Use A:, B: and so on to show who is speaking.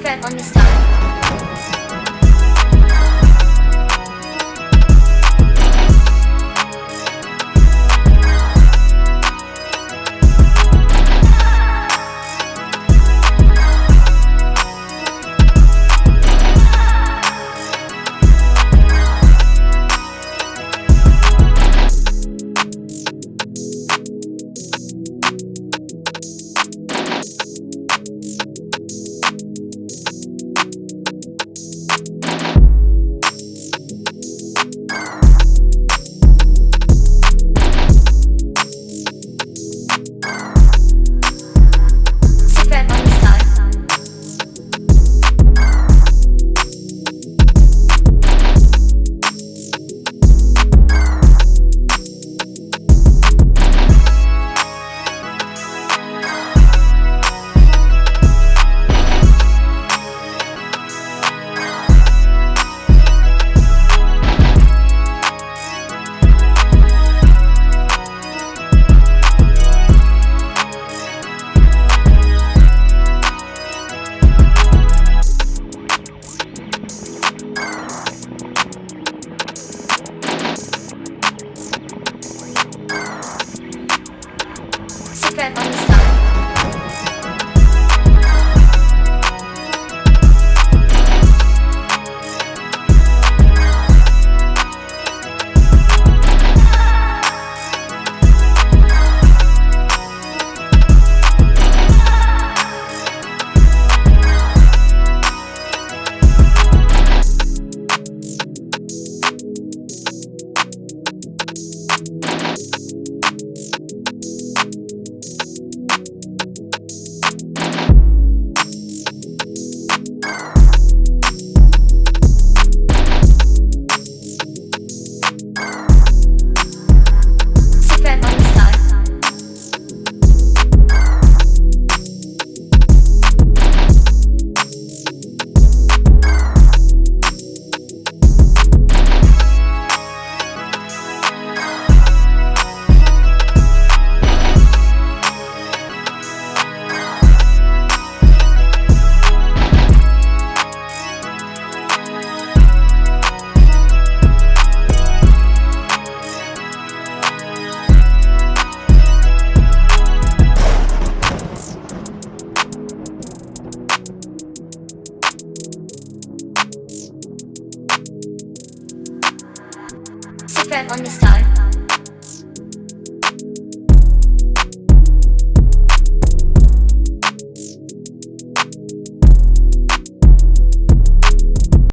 A: Secret on the star. Secret on the star.